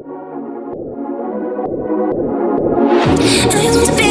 I want to be